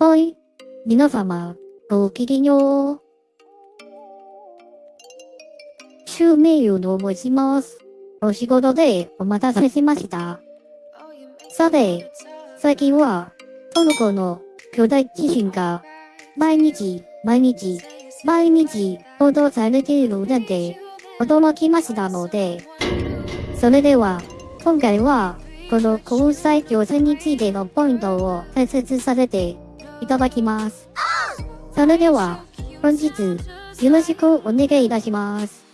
はい。皆様、ごきげんよう。シュメイユと申します。お仕事でお待たせしました。さて、最近は、トルコの巨大地震が、毎日、毎日、毎日報道されているので、驚きましたので、それでは、今回は、この交際行政についてのポイントを解説させていただきます。それでは、本日、よろしくお願いいたします。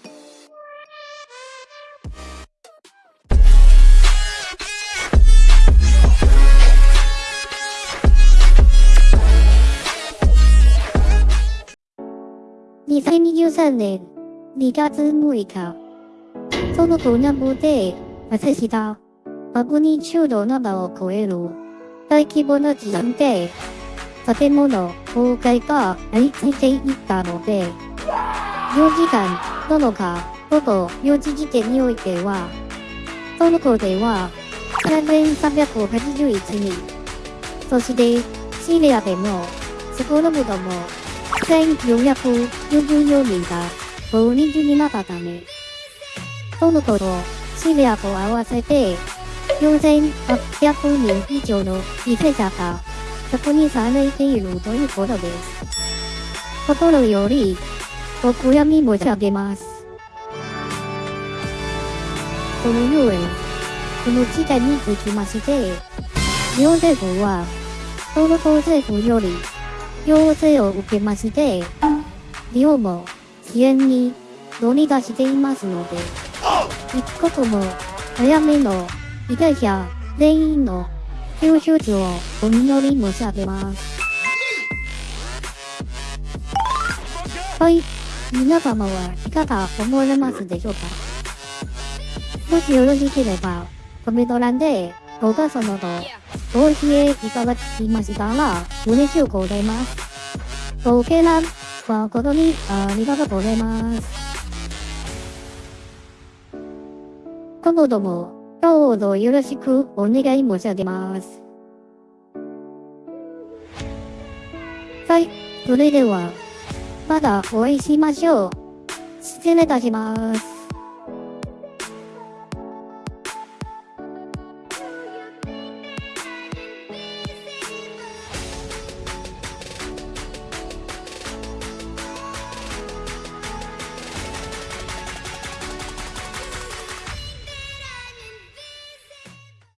2023年2月6日、そのト南部で発生したマグニチュード7を超える大規模な地震で建物崩壊が相次いでいったので、4時間7日午後4時時点においては、トルコでは3381人、そしてシリアでも少なくとも1444人が大人になったため、トルコとシリアと合わせて4800人以上の犠牲者が確認されているということです。心よりお悔やみ申し上げます。このように、この事態につきまして、日本政府は、トルコ政府より要請を受けまして、日本も支援に乗り出していますので、一刻も早めの被害者全員の救出をお祈り申し上げます。はい、皆様はいかが思われますでしょうか？もしよろしければ、コメント欄で動画そのとご支援いただきましたら嬉しゅうございます。ご経覧誠にありがとうございます。今後ともどうぞよろしくお願い申し上げます。はい、それでは、またお会いしましょう。失礼いたします。